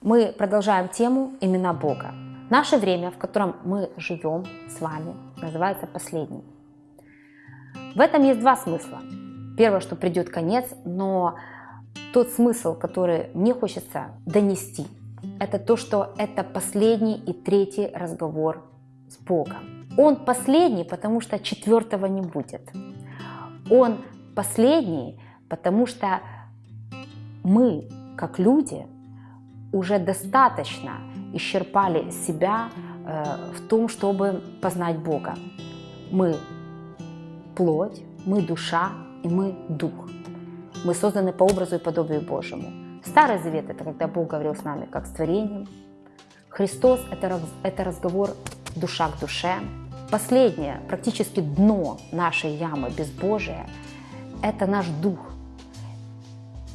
Мы продолжаем тему имена Бога. Наше время, в котором мы живем с вами, называется последним. В этом есть два смысла. Первое, что придет конец, но тот смысл, который мне хочется донести, это то, что это последний и третий разговор с Богом. Он последний, потому что четвертого не будет. Он последний, потому что мы, как люди, уже достаточно исчерпали себя э, в том, чтобы познать Бога. Мы плоть, мы душа и мы дух. Мы созданы по образу и подобию Божьему. Старый Завет – это когда Бог говорил с нами как с творением. Христос – это, разговор душа к душе. Последнее, практически дно нашей ямы безбожия – это наш дух.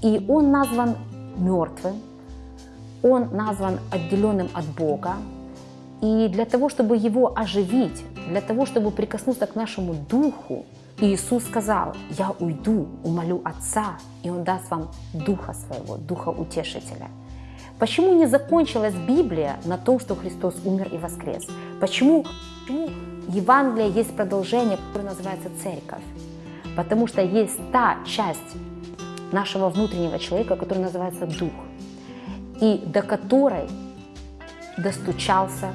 И он назван мертвым, он назван отделенным от Бога. И для того, чтобы его оживить, для того, чтобы прикоснуться к нашему духу, Иисус сказал, я уйду, умолю Отца, и Он даст вам Духа Своего, Духа Утешителя. Почему не закончилась Библия на том, что Христос умер и воскрес? Почему, почему Евангелие есть продолжение, которое называется Церковь? Потому что есть та часть нашего внутреннего человека, которая называется Дух, и до которой достучался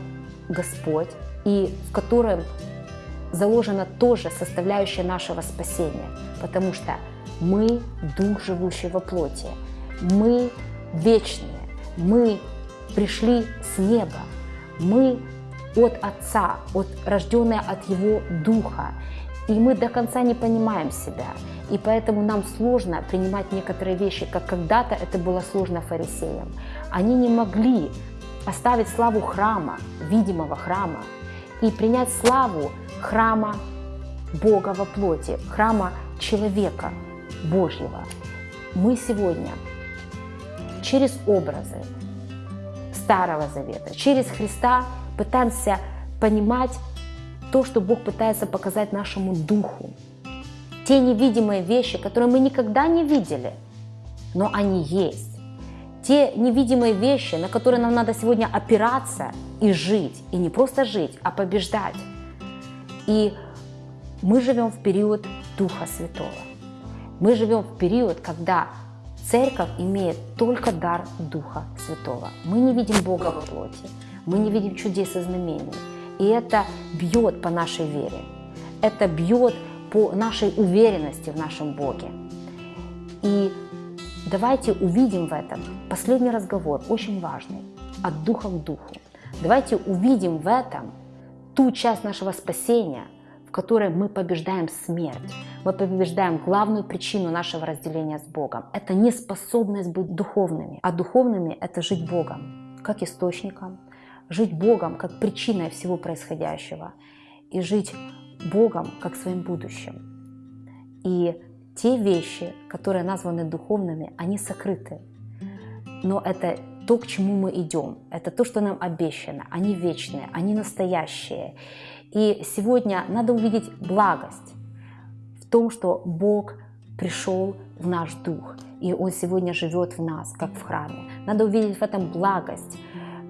Господь, и в котором заложена тоже составляющая нашего спасения, потому что мы дух, живущий во плоти, мы вечные, мы пришли с неба, мы от Отца, от, рожденные от Его Духа, и мы до конца не понимаем себя, и поэтому нам сложно принимать некоторые вещи, как когда-то это было сложно фарисеям. Они не могли оставить славу храма, видимого храма, и принять славу храма Бога во плоти, храма человека Божьего. Мы сегодня через образы Старого Завета, через Христа пытаемся понимать то, что Бог пытается показать нашему духу. Те невидимые вещи, которые мы никогда не видели, но они есть те невидимые вещи, на которые нам надо сегодня опираться и жить. И не просто жить, а побеждать. И мы живем в период Духа Святого. Мы живем в период, когда церковь имеет только дар Духа Святого. Мы не видим Бога в плоти, мы не видим чудес и знамений. И это бьет по нашей вере. Это бьет по нашей уверенности в нашем Боге. И Давайте увидим в этом последний разговор, очень важный, от духа к духу. Давайте увидим в этом ту часть нашего спасения, в которой мы побеждаем смерть. Мы побеждаем главную причину нашего разделения с Богом. Это неспособность быть духовными. А духовными – это жить Богом, как источником, жить Богом, как причиной всего происходящего, и жить Богом, как своим будущим. И те вещи, которые названы духовными, они сокрыты. Но это то, к чему мы идем, это то, что нам обещано. Они вечные, они настоящие. И сегодня надо увидеть благость в том, что Бог пришел в наш дух, и Он сегодня живет в нас, как в храме. Надо увидеть в этом благость,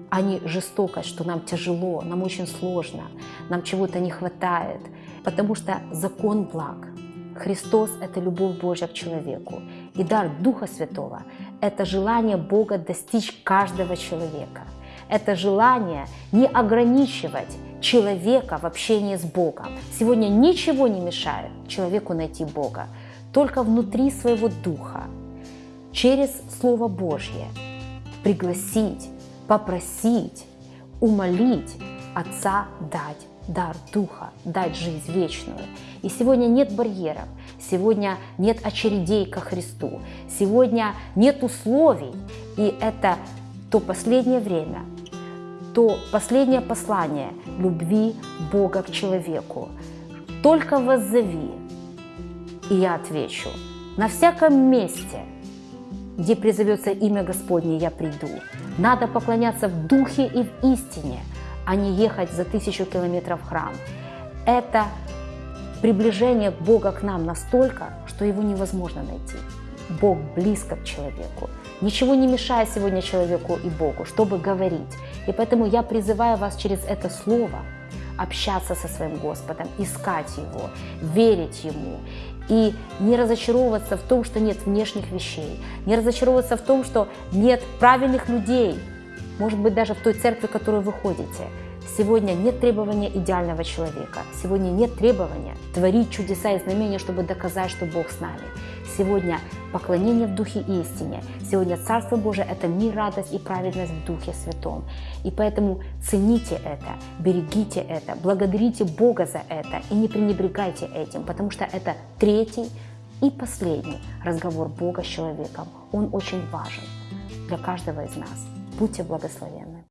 а не жестокость, что нам тяжело, нам очень сложно, нам чего-то не хватает, потому что закон благ – Христос – это любовь Божья к человеку. И дар Духа Святого – это желание Бога достичь каждого человека. Это желание не ограничивать человека в общении с Богом. Сегодня ничего не мешает человеку найти Бога, только внутри своего духа, через Слово Божье пригласить, попросить, умолить Отца дать дар Духа, дать жизнь вечную. И сегодня нет барьеров, сегодня нет очередей ко Христу, сегодня нет условий. И это то последнее время, то последнее послание любви Бога к человеку. Только воззови, и я отвечу. На всяком месте, где призовется имя Господне, я приду. Надо поклоняться в духе и в истине – а не ехать за тысячу километров в храм. Это приближение Бога к нам настолько, что его невозможно найти. Бог близко к человеку. Ничего не мешает сегодня человеку и Богу, чтобы говорить. И поэтому я призываю вас через это слово общаться со своим Господом, искать Его, верить Ему и не разочаровываться в том, что нет внешних вещей, не разочаровываться в том, что нет правильных людей, может быть, даже в той церкви, в которую вы ходите. Сегодня нет требования идеального человека. Сегодня нет требования творить чудеса и знамения, чтобы доказать, что Бог с нами. Сегодня поклонение в Духе истине. Сегодня Царство Божие – это мир, радость и праведность в Духе Святом. И поэтому цените это, берегите это, благодарите Бога за это и не пренебрегайте этим, потому что это третий и последний разговор Бога с человеком. Он очень важен для каждого из нас. Будьте благословенны.